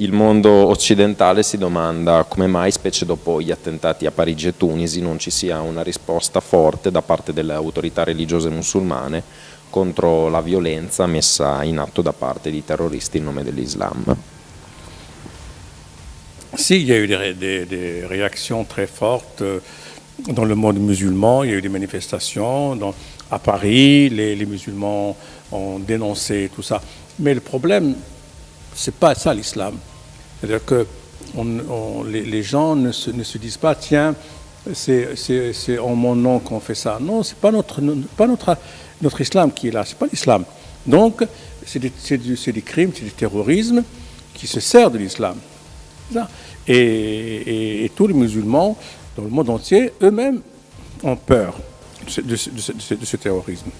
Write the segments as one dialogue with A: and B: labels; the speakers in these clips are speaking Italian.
A: Il mondo occidentale si domanda come mai, specie dopo gli attentati a Parigi e Tunisi, non ci sia una risposta forte da parte delle autorità religiose musulmane contro la violenza messa in atto da parte di terroristi in nome dell'Islam.
B: Si, il y a eu des, des, des, réactions très fortes euh, dans le monde musulman, il y a eu des manifestations dans, à Paris, les, les musulmans ont dénoncé tout ça. Mais le problème, c'est pas ça l'islam. C'est-à-dire que les, gens ne se, disent pas, tiens, c'est en mon nom qu'on fait ça. Non, c'est pas notre, pas notre, notre islam qui est là, c'est pas l'islam. Donc, c'est des, crimes, c'est du terrorisme qui se sert de l'islam. Et, tous les musulmans dans le monde entier, eux-mêmes, ont peur ce, de ce terrorisme.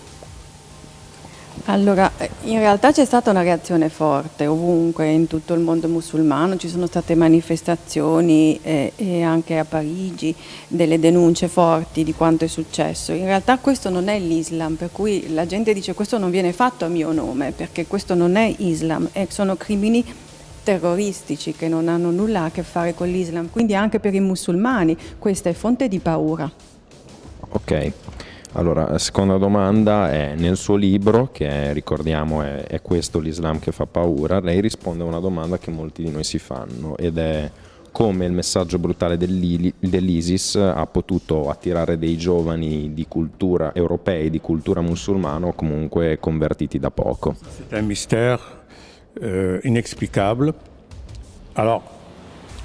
C: Allora, in realtà c'è stata una reazione forte ovunque in tutto il mondo musulmano, ci sono state manifestazioni e, e, anche a Parigi delle denunce forti di quanto è successo. In realtà questo non è l'Islam, per cui la gente dice questo non viene fatto a mio nome, perché questo non è Islam, e sono crimini terroristici che non hanno nulla a che fare con l'Islam, quindi anche per i musulmani questa è fonte di paura.
A: Ok. Allora, la seconda domanda è nel suo libro, che è, ricordiamo è, è questo l'Islam che fa paura, lei risponde a una domanda che molti di noi si fanno ed è come il messaggio brutale dell'ISIS ha potuto attirare dei giovani di cultura europei, di cultura musulmana o comunque convertiti da poco.
B: C'est un mystère euh, inexplicable. Alors,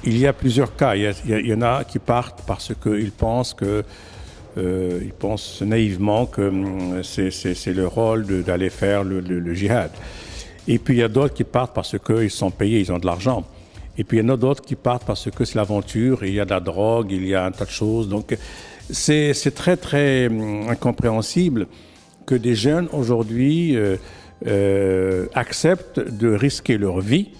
B: il y a plusieurs cas. Il y en a qui partent parce qu'ils pensent que euh, ils pensent naïvement que hum, c'est le rôle d'aller faire le, le, djihad. Et puis il y a d'autres qui partent parce qu'ils sont payés, ils ont de l'argent. Et puis il y en a d'autres qui partent parce que c'est l'aventure, il y a de la drogue, il y a un tas de choses. Donc c'est très très hum, incompréhensible que des jeunes aujourd'hui euh, euh, acceptent de risquer leur vie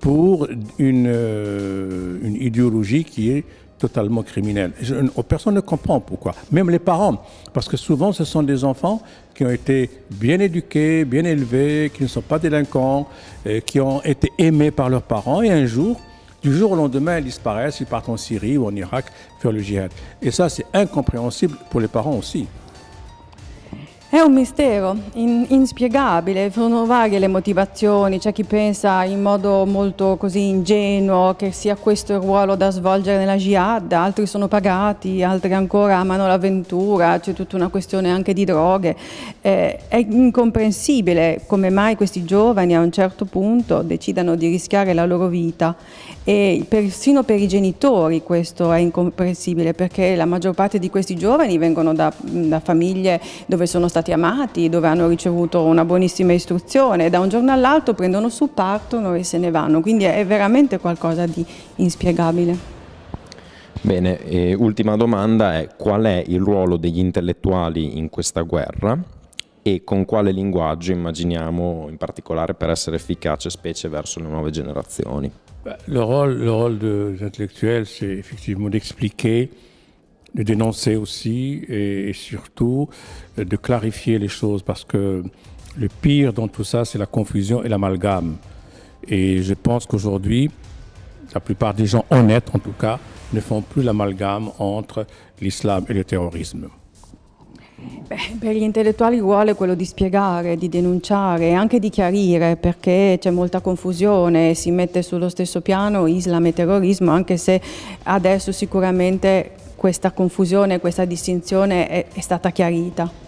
B: pour une idéologie qui est totalement criminel. Je, personne ne comprend pourquoi. Même les parents, parce que souvent ce sont des enfants qui ont été bien éduqués, bien élevés, qui ne sont pas délinquants, qui ont été aimés par leurs parents et un jour, du jour au lendemain, ils disparaissent, ils partent en Syrie ou en Irak faire le djihad. Et ça, c'est incompréhensible pour les parents aussi.
C: È un mistero in, inspiegabile, sono varie le motivazioni, c'è chi pensa in modo molto così ingenuo che sia questo il ruolo da svolgere nella jihad, altri sono pagati, altri ancora amano l'avventura, c'è tutta una questione anche di droghe. Eh, è incomprensibile come mai questi giovani a un certo punto decidano di rischiare la loro vita e persino per i genitori questo è incomprensibile perché la maggior parte di questi giovani vengono da, da famiglie dove sono stati stati amati, dove hanno ricevuto una buonissima istruzione e da un giorno all'altro prendono su, partono e se ne vanno, quindi è veramente qualcosa di inspiegabile.
A: Bene, e ultima domanda è qual è il ruolo degli intellettuali in questa guerra e con quale linguaggio immaginiamo in particolare per essere efficace specie verso le nuove generazioni?
B: Le rôle, le rôle des intellectuels, c'est effectivement d'expliquer de dénoncer aussi et, et, surtout de clarifier les choses parce que le pire dans tout ça, c'est la confusion et l'amalgame. Et je pense qu'aujourd'hui, la plupart des gens honnêtes, en tout cas, ne font plus l'amalgame entre l'islam e il terrorismo.
C: Beh, per gli intellettuali il ruolo è quello di spiegare, di denunciare e anche di chiarire perché c'è molta confusione, si mette sullo stesso piano Islam e terrorismo, anche se adesso sicuramente questa confusione, questa distinzione è, è stata chiarita.